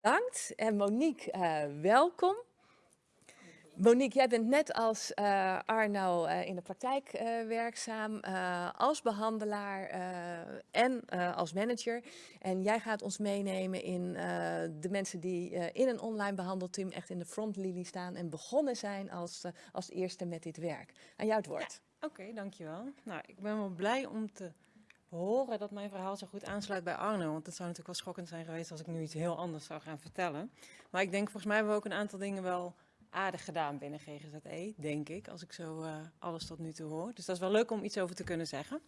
Bedankt. En Monique, uh, welkom. Monique, jij bent net als uh, Arno uh, in de praktijk werkzaam, als behandelaar en als manager. En jij gaat ons meenemen in de mensen die in een online behandelteam echt in de frontlinie staan en begonnen zijn als, als eerste met dit werk. Aan jou het woord. Oké, dankjewel. Nou, ik ben wel blij om te horen dat mijn verhaal zo goed aansluit bij Arno. Want het zou natuurlijk wel schokkend zijn geweest als ik nu iets heel anders zou gaan vertellen. Maar ik denk, volgens mij hebben we ook een aantal dingen wel aardig gedaan binnen GGZE, denk ik, als ik zo uh, alles tot nu toe hoor. Dus dat is wel leuk om iets over te kunnen zeggen.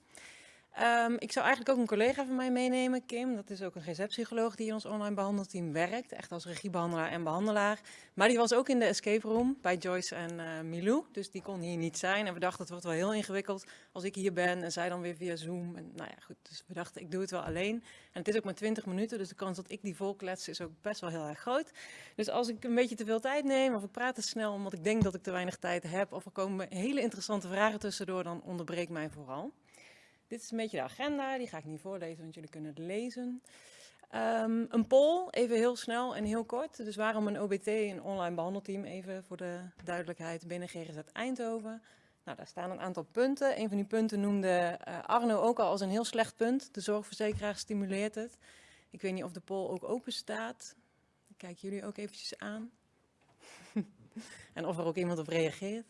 Um, ik zou eigenlijk ook een collega van mij meenemen, Kim. Dat is ook een GZ-psycholoog die in ons online behandelteam werkt. Echt als regiebehandelaar en behandelaar. Maar die was ook in de escape room bij Joyce en uh, Milou. Dus die kon hier niet zijn. En we dachten, het wordt wel heel ingewikkeld als ik hier ben en zij dan weer via Zoom. En nou ja, goed. Dus we dachten, ik doe het wel alleen. En het is ook maar 20 minuten, dus de kans dat ik die volklets is ook best wel heel erg groot. Dus als ik een beetje te veel tijd neem of ik praat te snel omdat ik denk dat ik te weinig tijd heb... of er komen hele interessante vragen tussendoor, dan onderbreek mij vooral. Dit is een beetje de agenda, die ga ik niet voorlezen, want jullie kunnen het lezen. Um, een poll, even heel snel en heel kort. Dus waarom een OBT, een online behandelteam, even voor de duidelijkheid, binnen GGZ Eindhoven. Nou, daar staan een aantal punten. Een van die punten noemde uh, Arno ook al als een heel slecht punt. De zorgverzekeraar stimuleert het. Ik weet niet of de poll ook open staat. Kijk jullie ook eventjes aan. en of er ook iemand op reageert.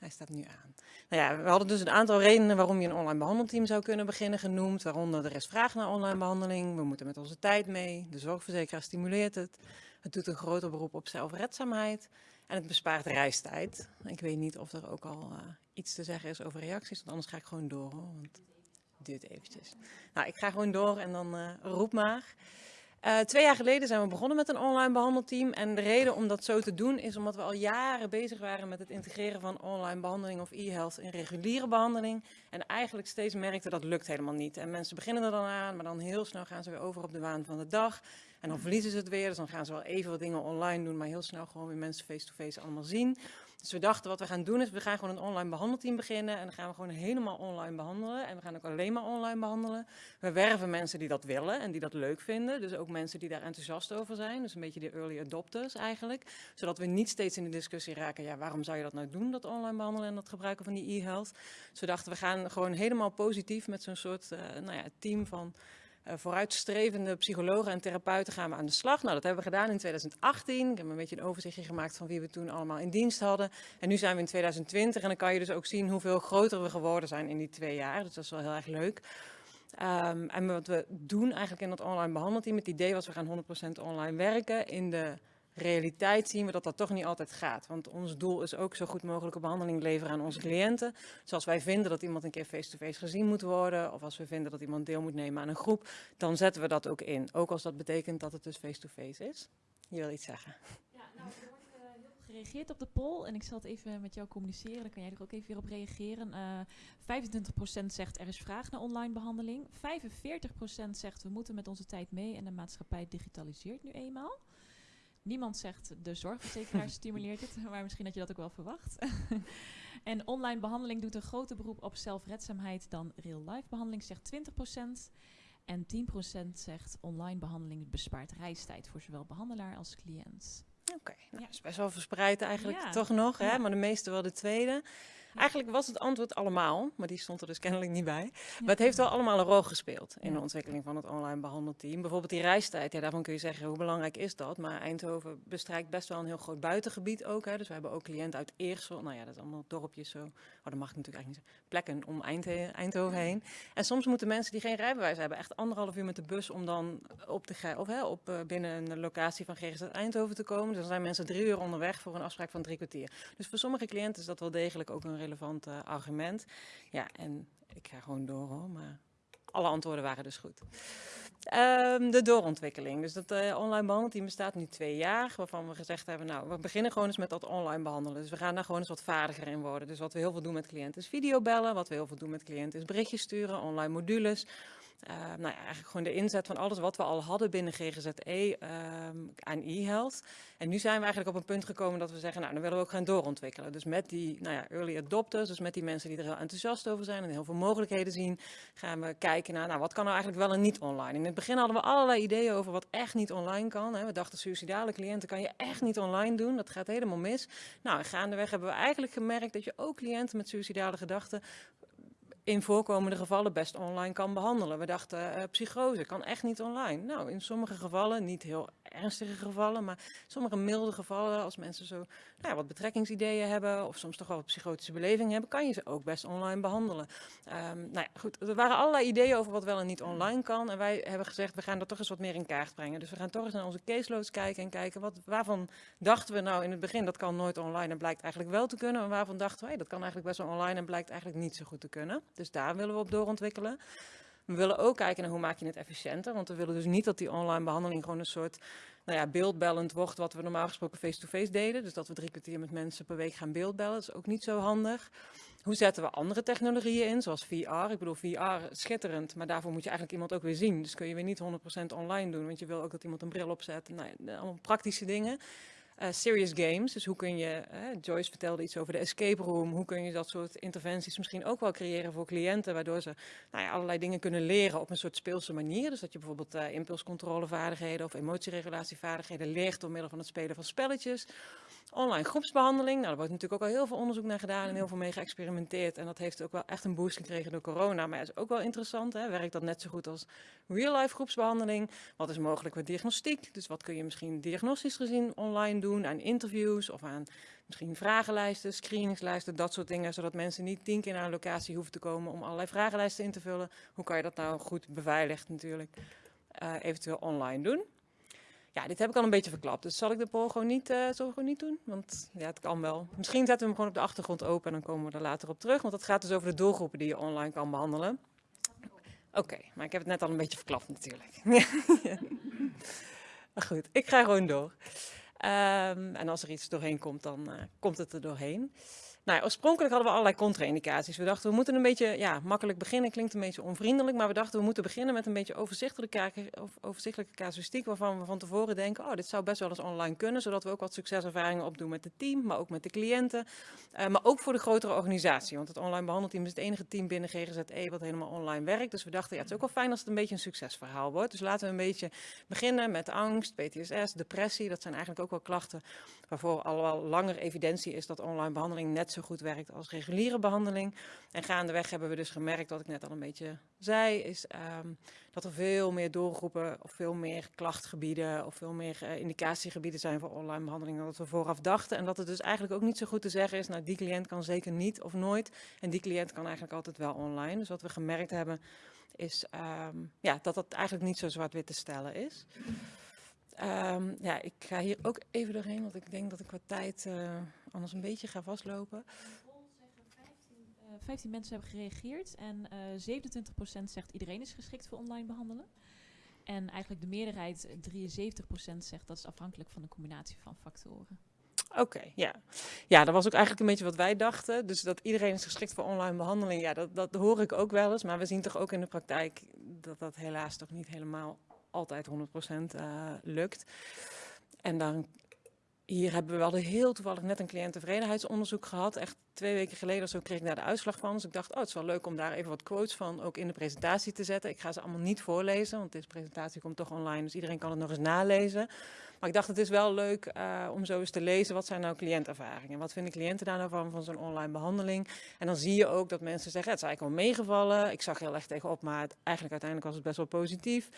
Hij staat nu aan. Nou ja, we hadden dus een aantal redenen waarom je een online behandelteam zou kunnen beginnen genoemd. Waaronder er is vraag naar online behandeling, we moeten met onze tijd mee, de zorgverzekeraar stimuleert het. Het doet een groter beroep op zelfredzaamheid en het bespaart reistijd. Ik weet niet of er ook al uh, iets te zeggen is over reacties, want anders ga ik gewoon door. Hoor, want het duurt eventjes. Nou, ik ga gewoon door en dan uh, roep maar. Uh, twee jaar geleden zijn we begonnen met een online behandelteam. En de reden om dat zo te doen is omdat we al jaren bezig waren met het integreren van online behandeling of e-health in reguliere behandeling. En eigenlijk steeds merkten dat lukt helemaal niet. En mensen beginnen er dan aan, maar dan heel snel gaan ze weer over op de waan van de dag. En dan verliezen ze het weer, dus dan gaan ze wel even wat dingen online doen, maar heel snel gewoon weer mensen face-to-face -face allemaal zien. Dus we dachten wat we gaan doen is, we gaan gewoon een online behandelteam beginnen en dan gaan we gewoon helemaal online behandelen. En we gaan ook alleen maar online behandelen. We werven mensen die dat willen en die dat leuk vinden. Dus ook mensen die daar enthousiast over zijn. Dus een beetje de early adopters eigenlijk. Zodat we niet steeds in de discussie raken, ja waarom zou je dat nou doen, dat online behandelen en dat gebruiken van die e-health. Dus we dachten we gaan gewoon helemaal positief met zo'n soort uh, nou ja, team van vooruitstrevende psychologen en therapeuten gaan we aan de slag. Nou, dat hebben we gedaan in 2018. Ik heb een beetje een overzichtje gemaakt van wie we toen allemaal in dienst hadden. En nu zijn we in 2020 en dan kan je dus ook zien hoeveel groter we geworden zijn in die twee jaar. Dus dat is wel heel erg leuk. Um, en wat we doen eigenlijk in dat online behandelteam, het idee was we gaan 100% online werken. In de realiteit zien we dat dat toch niet altijd gaat. Want ons doel is ook zo goed mogelijke behandeling leveren aan onze cliënten. Zoals wij vinden dat iemand een keer face-to-face -face gezien moet worden, of als we vinden dat iemand deel moet nemen aan een groep, dan zetten we dat ook in. Ook als dat betekent dat het dus face-to-face -face is. Je wil iets zeggen. Ja, nou, er wordt uh, heel gereageerd op de poll en ik zal het even met jou communiceren, dan kan jij er ook even weer op reageren. Uh, 25% zegt er is vraag naar online behandeling. 45% zegt we moeten met onze tijd mee en de maatschappij digitaliseert nu eenmaal. Niemand zegt de zorgverzekeraar stimuleert het, maar misschien had je dat ook wel verwacht. en online behandeling doet een groter beroep op zelfredzaamheid dan real-life behandeling, zegt 20%. En 10% zegt online behandeling bespaart reistijd voor zowel behandelaar als cliënt. Oké, okay, nou, ja. is best wel verspreid eigenlijk ja. toch nog, hè? maar de meeste wel de tweede. Eigenlijk was het antwoord allemaal, maar die stond er dus kennelijk niet bij. Maar het heeft wel allemaal een rol gespeeld in de ontwikkeling van het online behandelteam. Bijvoorbeeld die reistijd, ja, daarvan kun je zeggen hoe belangrijk is dat. Maar Eindhoven bestrijkt best wel een heel groot buitengebied ook. Hè. Dus we hebben ook cliënten uit Eersel, nou ja, dat is allemaal dorpjes zo. Oh, dat mag ik natuurlijk eigenlijk niet zeggen. Plekken om Eindhoven heen. En soms moeten mensen die geen rijbewijs hebben echt anderhalf uur met de bus om dan op, de, of, hè, op uh, binnen een locatie van GGZ Eindhoven te komen. Dus dan zijn mensen drie uur onderweg voor een afspraak van drie kwartier. Dus voor sommige cliënten is dat wel degelijk ook een relevant uh, argument. Ja, en ik ga gewoon door hoor, maar alle antwoorden waren dus goed. Um, de doorontwikkeling. Dus dat uh, online behandelteam bestaat nu twee jaar, waarvan we gezegd hebben, nou, we beginnen gewoon eens met dat online behandelen. Dus we gaan daar gewoon eens wat vaardiger in worden. Dus wat we heel veel doen met cliënten is videobellen, wat we heel veel doen met cliënten is berichtjes sturen, online modules. Uh, nou ja, eigenlijk gewoon de inzet van alles wat we al hadden binnen GGZE um, aan e-health. En nu zijn we eigenlijk op een punt gekomen dat we zeggen, nou dan willen we ook gaan doorontwikkelen. Dus met die nou ja, early adopters, dus met die mensen die er heel enthousiast over zijn en heel veel mogelijkheden zien, gaan we kijken naar, nou wat kan nou eigenlijk wel en niet online. In het begin hadden we allerlei ideeën over wat echt niet online kan. Hè. We dachten, suicidale cliënten kan je echt niet online doen, dat gaat helemaal mis. Nou, en gaandeweg hebben we eigenlijk gemerkt dat je ook cliënten met suicidale gedachten in voorkomende gevallen best online kan behandelen. We dachten, uh, psychose kan echt niet online. Nou, in sommige gevallen, niet heel ernstige gevallen, maar sommige milde gevallen, als mensen zo nou wat betrekkingsideeën hebben of soms toch wel psychotische beleving hebben, kan je ze ook best online behandelen. Um, nou ja, goed, er waren allerlei ideeën over wat wel en niet online kan. En wij hebben gezegd, we gaan dat toch eens wat meer in kaart brengen. Dus we gaan toch eens naar onze caseloads kijken en kijken, wat, waarvan dachten we nou in het begin, dat kan nooit online en blijkt eigenlijk wel te kunnen. En waarvan dachten we, hey, dat kan eigenlijk best wel online en blijkt eigenlijk niet zo goed te kunnen. Dus daar willen we op doorontwikkelen. We willen ook kijken naar hoe maak je het efficiënter. Want we willen dus niet dat die online behandeling gewoon een soort nou ja, beeldbellend wordt wat we normaal gesproken face-to-face deden. Dus dat we drie kwartier met mensen per week gaan beeldbellen. Dat is ook niet zo handig. Hoe zetten we andere technologieën in, zoals VR? Ik bedoel, VR schitterend, maar daarvoor moet je eigenlijk iemand ook weer zien. Dus kun je weer niet 100% online doen, want je wil ook dat iemand een bril opzet. Nou, allemaal praktische dingen. Uh, serious games, dus hoe kun je, Joyce vertelde iets over de escape room, hoe kun je dat soort interventies misschien ook wel creëren voor cliënten, waardoor ze nou ja, allerlei dingen kunnen leren op een soort speelse manier. Dus dat je bijvoorbeeld uh, impulscontrolevaardigheden of emotieregulatievaardigheden leert door middel van het spelen van spelletjes. Online groepsbehandeling, nou, daar wordt natuurlijk ook al heel veel onderzoek naar gedaan en heel veel mee geëxperimenteerd. En dat heeft ook wel echt een boost gekregen door corona. Maar het is ook wel interessant, hè? werkt dat net zo goed als real-life groepsbehandeling? Wat is mogelijk met diagnostiek? Dus wat kun je misschien diagnostisch gezien online doen aan interviews of aan misschien vragenlijsten, screeningslijsten, dat soort dingen. Zodat mensen niet tien keer naar een locatie hoeven te komen om allerlei vragenlijsten in te vullen. Hoe kan je dat nou goed beveiligd natuurlijk uh, eventueel online doen? Ja, dit heb ik al een beetje verklapt. Dus zal ik de poll gewoon niet, uh, gewoon niet doen? Want ja, het kan wel. Misschien zetten we hem gewoon op de achtergrond open en dan komen we er later op terug. Want dat gaat dus over de doelgroepen die je online kan behandelen. Oké, maar ik heb het net al een beetje verklapt natuurlijk. Goed, ik ga gewoon door. Um, en als er iets doorheen komt, dan uh, komt het er doorheen. Nou, oorspronkelijk hadden we allerlei contra-indicaties. We dachten, we moeten een beetje ja, makkelijk beginnen. Klinkt een beetje onvriendelijk, maar we dachten, we moeten beginnen met een beetje overzichtelijke, overzichtelijke casuïstiek. Waarvan we van tevoren denken, oh, dit zou best wel eens online kunnen. Zodat we ook wat succeservaringen opdoen met het team, maar ook met de cliënten. Uh, maar ook voor de grotere organisatie. Want het online behandelteam is het enige team binnen GGZE wat helemaal online werkt. Dus we dachten, ja, het is ook wel fijn als het een beetje een succesverhaal wordt. Dus laten we een beetje beginnen met angst, PTSS, depressie. Dat zijn eigenlijk ook wel klachten waarvoor al wel langer evidentie is dat online behandeling net zo goed werkt als reguliere behandeling. En gaandeweg hebben we dus gemerkt, wat ik net al een beetje zei, is um, dat er veel meer doelgroepen of veel meer klachtgebieden of veel meer uh, indicatiegebieden zijn voor online behandeling dan dat we vooraf dachten. En dat het dus eigenlijk ook niet zo goed te zeggen is, nou die cliënt kan zeker niet of nooit en die cliënt kan eigenlijk altijd wel online. Dus wat we gemerkt hebben is um, ja, dat dat eigenlijk niet zo zwart-wit te stellen is. Um, ja, ik ga hier ook even doorheen, want ik denk dat ik qua tijd uh, anders een beetje ga vastlopen. 15 mensen hebben gereageerd en uh, eh, 27% zegt iedereen is geschikt voor online behandelen. En eigenlijk de meerderheid, 73% zegt dat is afhankelijk van de combinatie van factoren. Oké, okay, ja. Ja, dat was ook eigenlijk een beetje wat wij dachten. Dus dat iedereen is geschikt voor online behandeling, ja, dat, dat hoor ik ook wel eens. Maar we zien toch ook in de praktijk dat dat helaas toch niet helemaal altijd 100% uh, lukt. En dan hier hebben we wel heel toevallig net een cliënttevredenheidsonderzoek gehad. Echt twee weken geleden of zo kreeg ik daar de uitslag van. Dus ik dacht, oh, het is wel leuk om daar even wat quotes van ook in de presentatie te zetten. Ik ga ze allemaal niet voorlezen, want deze presentatie komt toch online. Dus iedereen kan het nog eens nalezen. Maar ik dacht, het is wel leuk uh, om zo eens te lezen, wat zijn nou cliëntervaringen? Wat vinden cliënten daar nou van, van zo'n online behandeling? En dan zie je ook dat mensen zeggen, het is eigenlijk wel meegevallen. Ik zag heel erg tegenop, maar eigenlijk uiteindelijk was het best wel positief.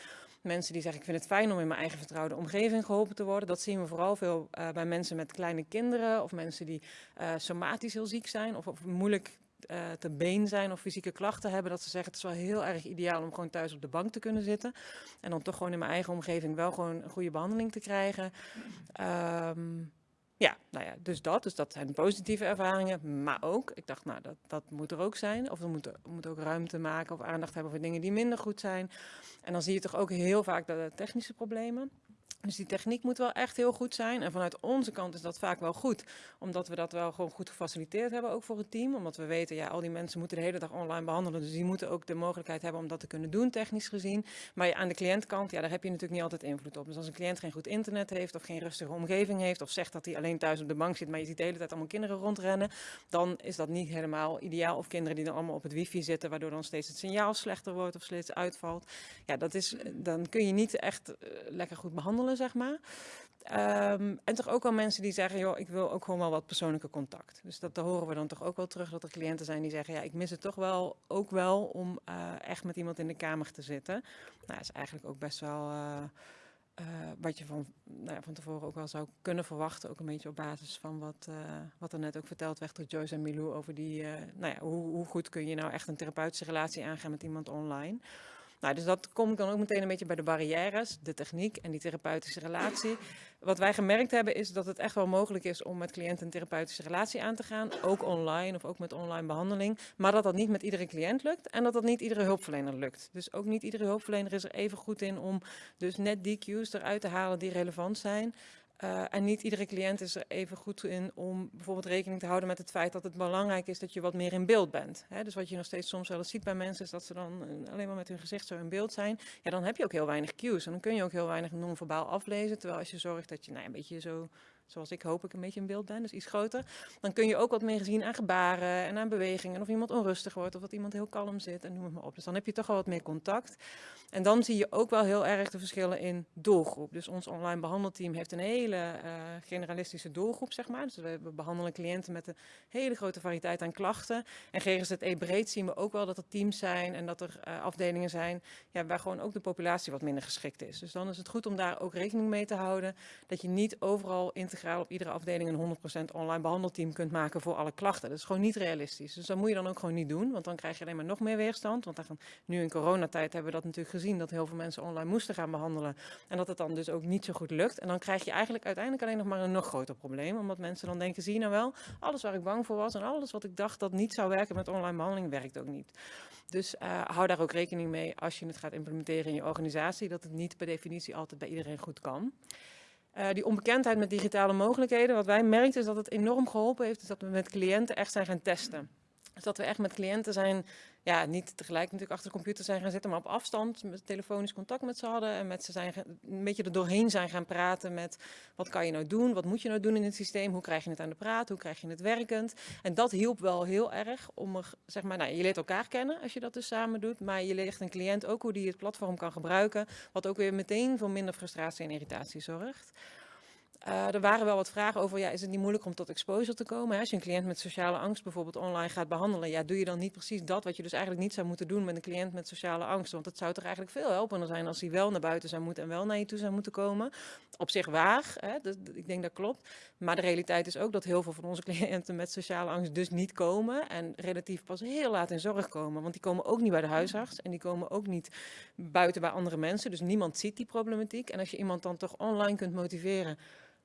Mensen die zeggen, ik vind het fijn om in mijn eigen vertrouwde omgeving geholpen te worden. Dat zien we vooral veel uh, bij mensen met kleine kinderen of mensen die uh, somatisch heel ziek zijn of, of moeilijk uh, te been zijn of fysieke klachten hebben, dat ze zeggen het is wel heel erg ideaal om gewoon thuis op de bank te kunnen zitten. En dan toch gewoon in mijn eigen omgeving wel gewoon een goede behandeling te krijgen. Um, ja, nou ja, dus dat. Dus dat zijn positieve ervaringen. Maar ook, ik dacht, nou, dat, dat moet er ook zijn. Of we moeten, we moeten ook ruimte maken of aandacht hebben voor dingen die minder goed zijn. En dan zie je toch ook heel vaak de technische problemen. Dus die techniek moet wel echt heel goed zijn. En vanuit onze kant is dat vaak wel goed. Omdat we dat wel gewoon goed gefaciliteerd hebben, ook voor het team. Omdat we weten, ja, al die mensen moeten de hele dag online behandelen. Dus die moeten ook de mogelijkheid hebben om dat te kunnen doen, technisch gezien. Maar aan de cliëntkant, ja, daar heb je natuurlijk niet altijd invloed op. Dus als een cliënt geen goed internet heeft of geen rustige omgeving heeft... of zegt dat hij alleen thuis op de bank zit, maar je ziet de hele tijd allemaal kinderen rondrennen... dan is dat niet helemaal ideaal. Of kinderen die dan allemaal op het wifi zitten, waardoor dan steeds het signaal slechter wordt of steeds uitvalt. Ja, dat is, dan kun je niet echt eh, lekker goed behandelen zeg maar. Ehm, en toch ook wel mensen die zeggen, joh, ik wil ook gewoon wel wat persoonlijke contact. Dus dat, horen we dan toch ook wel terug, dat er cliënten zijn die zeggen, ja, ik mis het toch wel, ook wel om eh, echt met iemand in de kamer te zitten. Nou, dat is eigenlijk ook best wel uh, uh, wat je van, nou ja, van tevoren ook wel zou kunnen verwachten. Ook een beetje op basis van wat, wat er net ook verteld werd door Joyce en Milou over die, nou ja, hoe, hoe goed kun je nou echt een therapeutische relatie aangaan met iemand online. Nou, dus dat komt dan ook meteen een beetje bij de barrières, de techniek en die therapeutische relatie. Wat wij gemerkt hebben is dat het echt wel mogelijk is om met cliënten een therapeutische relatie aan te gaan. Ook online of ook met online behandeling. Maar dat dat niet met iedere cliënt lukt en dat dat niet iedere hulpverlener lukt. Dus ook niet iedere hulpverlener is er even goed in om dus net die cues eruit te halen die relevant zijn. Uh, en niet iedere cliënt is er even goed in om bijvoorbeeld rekening te houden met het feit dat het belangrijk is dat je wat meer in beeld bent. Hè? Dus wat je nog steeds soms wel eens ziet bij mensen is dat ze dan uh, alleen maar met hun gezicht zo in beeld zijn. Ja, dan heb je ook heel weinig cues en dan kun je ook heel weinig non-verbaal aflezen. Terwijl als je zorgt dat je nou, een beetje zo zoals ik hoop ik een beetje in beeld ben, dus iets groter, dan kun je ook wat meer zien aan gebaren en aan bewegingen. Of iemand onrustig wordt of dat iemand heel kalm zit en noem het maar op. Dus dan heb je toch wel wat meer contact. En dan zie je ook wel heel erg de verschillen in doelgroep. Dus ons online behandelteam heeft een hele uh, generalistische doelgroep, zeg maar. Dus we, behandelen cliënten met een hele grote variëteit aan klachten. En GGZE breed zien we ook wel dat er teams zijn en dat er uh, afdelingen zijn ja, waar gewoon ook de populatie wat minder geschikt is. Dus dan is het goed om daar ook rekening mee te houden. Dat je niet overal integraal op iedere afdeling een 100% online behandelteam kunt maken voor alle klachten. Dat is gewoon niet realistisch. Dus dat moet je dan ook gewoon niet doen, want dan krijg je alleen maar nog meer weerstand. Want dan, nu in coronatijd hebben we dat natuurlijk gezien dat heel veel mensen online moesten gaan behandelen. En dat het dan dus ook niet zo goed lukt. En dan krijg je eigenlijk uiteindelijk alleen nog maar een nog groter probleem. Omdat mensen dan denken, zie je nou wel, alles waar ik bang voor was en alles wat ik dacht dat niet zou werken met online behandeling, werkt ook niet. Dus uh, hou daar ook rekening mee als je het gaat implementeren in je organisatie, dat het niet per definitie altijd bij iedereen goed kan. Uh, die onbekendheid met digitale mogelijkheden, wat wij merkten is dat het enorm geholpen heeft, is dat we met cliënten echt zijn gaan testen. Dus dat we echt met cliënten zijn, ja, niet tegelijk natuurlijk achter de computer zijn gaan zitten, maar op afstand met telefonisch contact met ze hadden. En met ze zijn een beetje er doorheen zijn gaan praten met wat kan je nou doen, wat moet je nou doen in het systeem, hoe krijg je het aan de praat, hoe krijg je het werkend. En dat hielp wel heel erg om er, zeg maar, nou, je leert elkaar kennen als je dat dus samen doet, maar je leert een cliënt ook hoe die het platform kan gebruiken, wat ook weer meteen voor minder frustratie en irritatie zorgt. Uh, er waren wel wat vragen over, ja, is het niet moeilijk om tot exposure te komen? Als je een cliënt met sociale angst bijvoorbeeld online gaat behandelen, ja, doe je dan niet precies dat wat je dus eigenlijk niet zou moeten doen met een cliënt met sociale angst? Want het zou toch eigenlijk veel helpender zijn als hij wel naar buiten zou moeten en wel naar je toe zou moeten komen. Op zich waar, hè? Ik denk dat klopt. Maar de realiteit is ook dat heel veel van onze cliënten met sociale angst dus niet komen en relatief pas heel laat in zorg komen. Want die komen ook niet bij de huisarts en die komen ook niet buiten bij andere mensen. Dus niemand ziet die problematiek. En als je iemand dan toch online kunt motiveren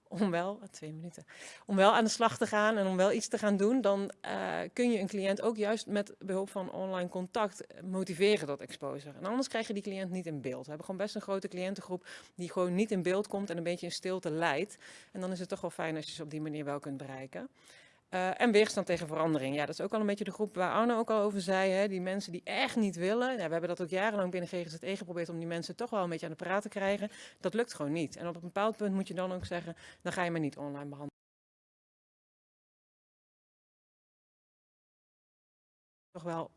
om wel, twee minuten, om wel aan de slag te gaan en om wel iets te gaan doen, dan uh, kun je een cliënt ook juist met behulp van online contact motiveren tot exposure. En anders krijg je die cliënt niet in beeld. We hebben gewoon best een grote cliëntengroep die gewoon niet in beeld komt en een beetje in stilte leidt. En dan is het toch wel fijn als je ze op die manier wel kunt bereiken. Uh, en weerstand tegen verandering. Ja, dat is ook al een beetje de groep waar Arno ook al over zei. Hè? Die mensen die echt niet willen. We hebben dat ook jarenlang binnen GGZE geprobeerd om die mensen toch wel een beetje aan de praat te krijgen. Dat lukt gewoon niet. En op een bepaald punt moet je dan ook zeggen, dan ga je maar niet online behandelen. Toch wel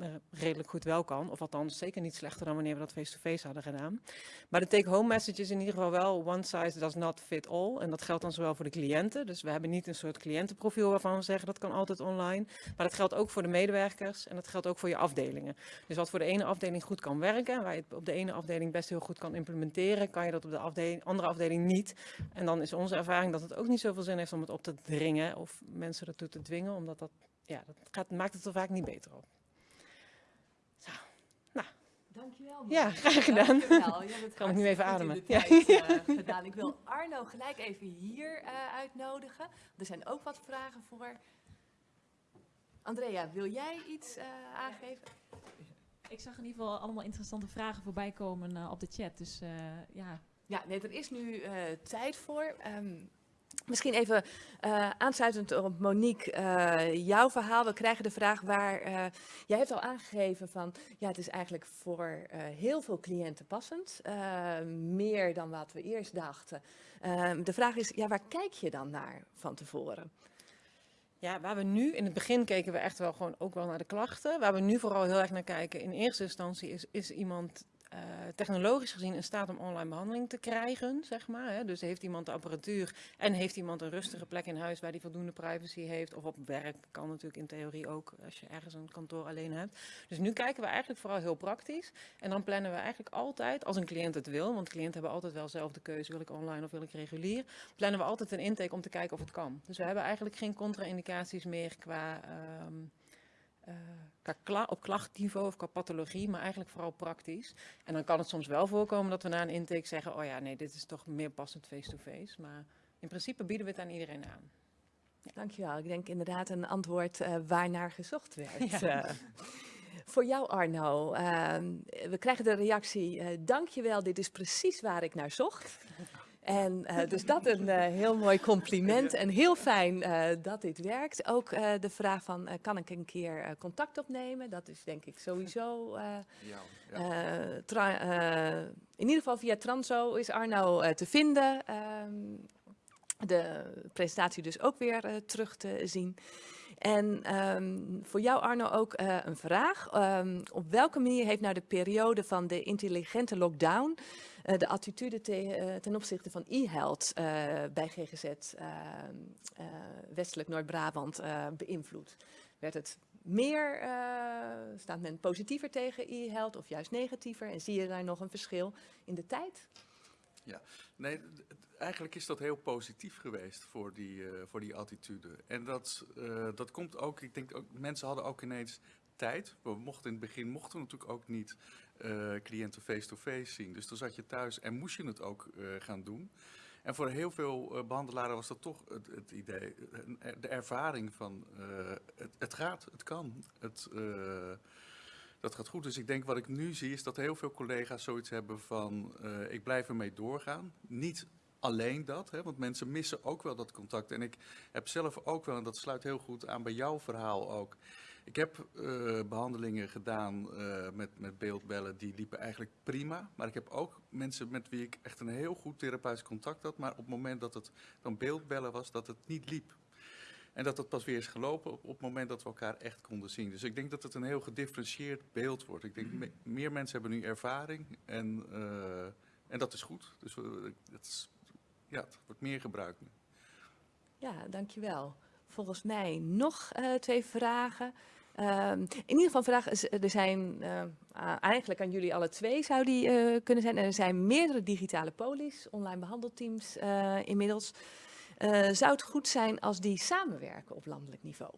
uh, redelijk goed wel kan. Of althans zeker niet slechter dan wanneer we dat face-to-face -face hadden gedaan. Maar de take-home message is in ieder geval wel one size does not fit all. En dat geldt dan zowel voor de cliënten. Dus we hebben niet een soort cliëntenprofiel waarvan we zeggen dat kan altijd online. Maar dat geldt ook voor de medewerkers en dat geldt ook voor je afdelingen. Dus wat voor de ene afdeling goed kan werken, waar je het op de ene afdeling best heel goed kan implementeren, kan je dat op de andere afdeling niet. En dan is onze ervaring dat het ook niet zoveel zin heeft om het op te dringen of mensen ertoe te dwingen, omdat dat ja, dat gaat, maakt het er vaak niet beter op. Zo, nou. Dankjewel. Ja, graag gedaan. Dankjewel. Je hebt kan ik nu even ademen. Ja. Uh, gedaan. Ik wil Arno gelijk even hier uh, uitnodigen. Er zijn ook wat vragen voor. Andrea, wil jij iets uh, aangeven? Ik zag in ieder geval allemaal interessante vragen voorbij komen op de chat. Dus ja, ja, Ja, nee, er is nu eh, tijd voor. Ehm, misschien even eh, aansluitend op Monique, eh, jouw verhaal. We krijgen de vraag waar, eh, jij hebt al aangegeven van, ja, het is eigenlijk voor heel veel cliënten passend. meer dan wat we eerst dachten. Ehm, de vraag is, ja, waar kijk je dan naar van tevoren? Ja, waar we nu, in het begin keken we echt wel gewoon ook wel naar de klachten. Waar we nu vooral heel erg naar kijken in eerste instantie is, is iemand eh, technologisch gezien in staat om online behandeling te krijgen, zeg maar. Hè? Dus heeft iemand de apparatuur en heeft iemand een rustige plek in huis waar die voldoende privacy heeft. Of op werk kan natuurlijk in theorie ook als je ergens een kantoor alleen hebt. Dus nu kijken we eigenlijk vooral heel praktisch. En dan plannen we eigenlijk altijd, als een cliënt het wil, want cliënten hebben altijd wel zelf de keuze, wil ik online of wil ik regulier, plannen we altijd een intake om te kijken of het kan. Dus we hebben eigenlijk geen contra-indicaties meer qua, ehm, eh, qua op klachtniveau of qua pathologie, maar eigenlijk vooral praktisch. En dan kan het soms wel voorkomen dat we na een intake zeggen, oh ja, nee, dit is toch meer passend face-to-face. Maar in principe bieden we het aan iedereen aan. Dankjewel. Ik denk inderdaad een antwoord eh waarnaar gezocht werd. Ja. Eh, voor jou Arno, ehm, we krijgen de reactie, eh dankjewel, dit is precies waar ik naar zocht. En eh, dus dat een eh, heel mooi compliment en heel fijn eh, dat dit werkt. Ook de vraag van, kan ik een keer contact opnemen? Dat is denk ik sowieso... in ieder geval via Transo is Arno te vinden. Ehm, de presentatie dus ook weer terug te zien. En ehm, voor jou Arno ook eh, een vraag. Ehm, op welke manier heeft nou de periode van de intelligente lockdown eh, de attitude eh, ten opzichte van e-health eh, bij GGZ ehm, eh, Westelijk Noord-Brabant beïnvloed? Werd het meer, staat men positiever tegen e-health of juist negatiever? En zie je daar nog een verschil in de tijd? Nee, d- d- eigenlijk is dat heel positief geweest voor die, eh, voor die attitude. En dat, eh, dat komt ook, ik denk ook, mensen hadden ook ineens tijd. We mochten in het begin mochten we natuurlijk ook niet eh, cliënten face-to-face zien. Dus dan zat je thuis en moest je het ook gaan doen. En voor heel veel eh, behandelaren was dat toch het, het idee, de ervaring van het, het gaat, het kan, het, dat gaat goed. Dus ik denk wat ik nu zie is dat heel veel collega's zoiets hebben van ik blijf ermee doorgaan. Niet alleen dat, hè, want mensen missen ook wel dat contact. En ik heb zelf ook wel, en dat sluit heel goed aan bij jouw verhaal ook. Ik heb eh, behandelingen gedaan eh, met, met beeldbellen, die liepen eigenlijk prima. Maar ik heb ook mensen met wie ik echt een heel goed therapeutisch contact had. Maar op het moment dat het dan beeldbellen was, dat het niet liep. En dat het pas weer is gelopen op, op het moment dat we elkaar echt konden zien. Dus ik denk dat het een heel gedifferentieerd beeld wordt. Ik denk, me- meer mensen hebben nu ervaring en, eh, en dat is goed. Dus het, is- ja, het wordt meer gebruikt nu. Ja, dankjewel. Volgens mij nog eh, twee vragen. Ehm, in ieder geval vragen, is- er zijn eh, eigenlijk aan jullie alle twee zou die eh, kunnen zijn. Er zijn meerdere digitale polies, online behandelteams eh, inmiddels. Zou het goed zijn als die samenwerken op landelijk niveau?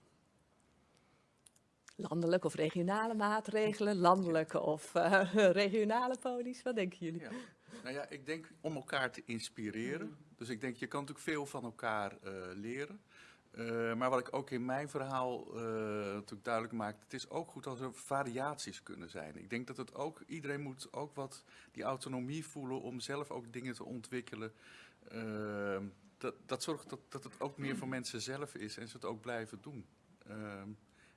Landelijke of regionale maatregelen, landelijke of regionale polies, wat denken jullie? Ja. Nou ja, ik denk om elkaar te inspireren. Dus ik denk, je kan natuurlijk veel van elkaar eh, leren. Eh, maar wat ik ook in mijn verhaal eh, natuurlijk duidelijk maak, het is ook goed als er variaties kunnen zijn. Ik denk dat het ook, iedereen moet ook wat die autonomie voelen om zelf ook dingen te ontwikkelen. Dat, dat zorgt dat, dat het ook meer voor mensen zelf is en ze het ook blijven doen. Ehm,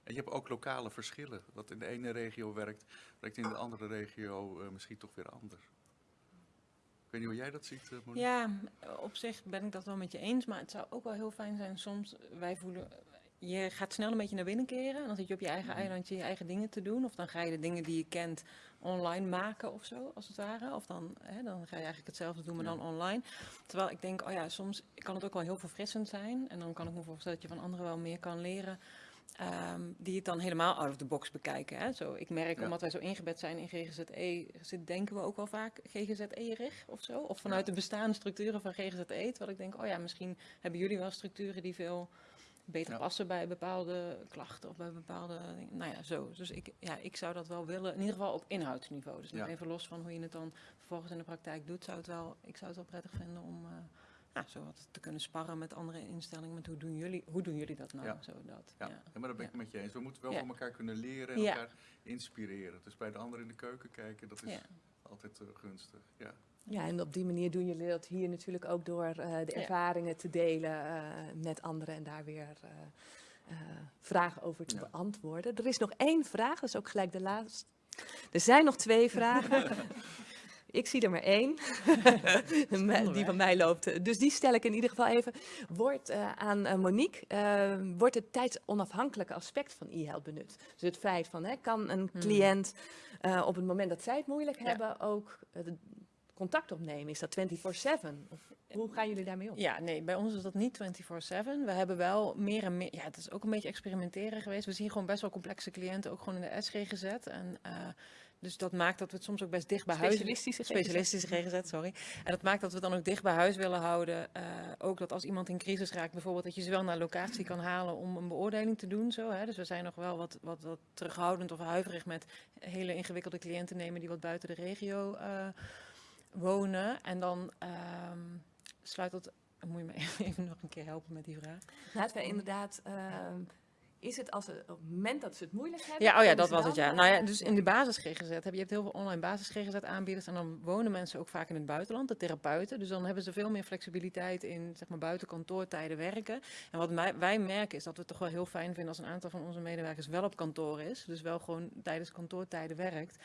en je hebt ook lokale verschillen. Wat in de ene regio werkt, werkt in de andere regio misschien toch weer anders. Ik weet niet hoe jij dat ziet, eh, Monique. Ja, op zich ben ik dat wel met je eens, maar het zou ook wel heel fijn zijn soms, wij voelen, je gaat snel een beetje naar binnen keren en dan zit je op je eigen Mhm. eilandje je eigen dingen te doen. Of dan ga je de dingen die je kent online maken of zo, als het ware. Of dan, hè, dan ga je eigenlijk hetzelfde doen, maar dan online. Terwijl ik denk, oh ja, soms kan het ook wel heel verfrissend zijn. En dan kan ik me voorstellen dat je van anderen wel meer kan leren. Ehm, die het dan helemaal out of the box bekijken. Hè? Zo, ik merk, Ja. omdat wij zo ingebed zijn in GGZE, zit, denken we ook wel vaak GGZE-rig of zo. Of vanuit de bestaande structuren van GGZE. Terwijl ik denk, oh ja, misschien hebben jullie wel structuren die veel beter Ja. passen bij bepaalde klachten of bij bepaalde dingen. Nou ja, zo. Dus ik, ja, ik zou dat wel willen, in ieder geval op inhoudsniveau. Dus even los van hoe je het dan vervolgens in de praktijk doet, zou het wel, ik zou het wel prettig vinden om eh, ja, zo wat te kunnen sparren met andere instellingen. Met hoe doen jullie, hoe doen jullie dat nou? Ja. Zo dat, Ja, ja. ja, maar dat ben ik Ja. met je eens. We moeten wel Ja. van elkaar kunnen leren en Ja. elkaar inspireren. Dus bij de ander in de keuken kijken, dat is Ja. altijd eh, gunstig. Ja. Ja, en op die manier doen jullie dat hier natuurlijk ook door eh, de Ja. ervaringen te delen eh, met anderen en daar weer eh, eh, vragen over te Ja. beantwoorden. Er is nog één vraag, dat is ook gelijk de laatste. Er zijn nog twee vragen. Ik zie er maar één, die van mij loopt. Dus die stel ik in ieder geval even. Wordt eh, aan eh, Monique, eh, wordt het tijdsonafhankelijke aspect van e-health benut? Dus het feit van, hè, kan een Hmm. cliënt eh, op het moment dat zij het moeilijk Ja. hebben ook contact opnemen? Is dat 24/7? Of hoe gaan jullie daarmee om? Ja, nee, bij ons is dat niet 24/7. We hebben wel meer en meer, ja, het is ook een beetje experimenteren geweest. We zien gewoon best wel complexe cliënten, ook gewoon in de SG gezet. En eh, dus dat maakt dat we het soms ook best dicht bij huis... Specialistische GGZ. Specialistische GGZ, sorry. En dat maakt dat we het dan ook dicht bij huis willen houden. Eh, ook dat als iemand in crisis raakt bijvoorbeeld, dat je ze wel naar locatie kan halen om een beoordeling te doen. Zo, hè. Dus we zijn nog wel wat, wat, wat terughoudend of huiverig met hele ingewikkelde cliënten nemen die wat buiten de regio eh, wonen. En dan ehm, sluit dat... Moet je me even nog een keer helpen met die vraag? Laten we inderdaad, ehm, is het als het, op het moment dat ze het moeilijk hebben? Ja, oh ja, dat was het ja. Nou ja, dus in de basis GGZ heb je, hebt heel veel online basis GGZ aanbieders en dan wonen mensen ook vaak in het buitenland, de therapeuten. Dus dan hebben ze veel meer flexibiliteit in zeg maar buiten kantoortijden werken. En wat mij, wij merken is dat we het toch wel heel fijn vinden als een aantal van onze medewerkers wel op kantoor is. Dus wel gewoon tijdens kantoortijden werkt.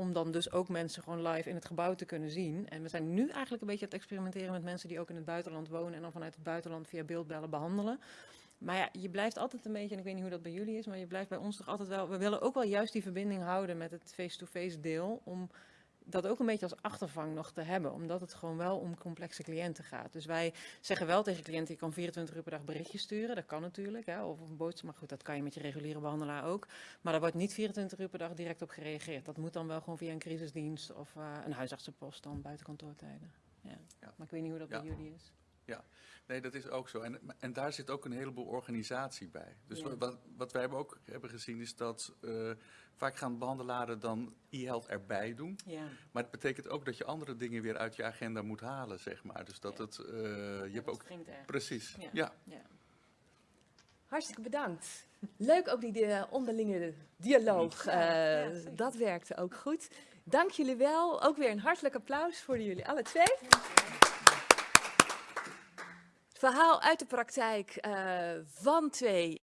Om dan dus ook mensen gewoon live in het gebouw te kunnen zien. En we zijn nu eigenlijk een beetje aan het experimenteren met mensen die ook in het buitenland wonen en dan vanuit het buitenland via beeldbellen behandelen. Maar ja, je blijft altijd een beetje, en ik weet niet hoe dat bij jullie is, maar je blijft bij ons toch altijd wel. We willen ook wel juist die verbinding houden met het face-to-face deel. Om dat ook een beetje als achtervang nog te hebben. Omdat het gewoon wel om complexe cliënten gaat. Dus wij zeggen wel tegen cliënten, je kan 24 uur per dag berichtjes sturen. Dat kan natuurlijk. Hè, of een boodschap. Maar goed, dat kan je met je reguliere behandelaar ook. Maar daar wordt niet 24 uur per dag direct op gereageerd. Dat moet dan wel gewoon via een crisisdienst of eh, een huisartsenpost dan buiten kantoortijden. Ja. Ja. Maar ik weet niet hoe dat Ja. bij jullie is. Nee, dat is ook zo. En, en daar zit ook een heleboel organisatie bij. Dus Ja. wat, wat wij hebben ook hebben gezien is dat eh, vaak gaan behandelaren dan e-health erbij doen. Ja. Maar het betekent ook dat je andere dingen weer uit je agenda moet halen, zeg maar. Dus dat Ja. het, eh, je hebt ook... Precies, Ja. ja. Ja. Hartstikke bedankt. Leuk ook die eh, onderlinge dialoog. Ja, eh, ja, dat werkte ook goed. Dank jullie wel. Ook weer een hartelijk applaus voor jullie alle twee. Verhaal uit de praktijk eh, van twee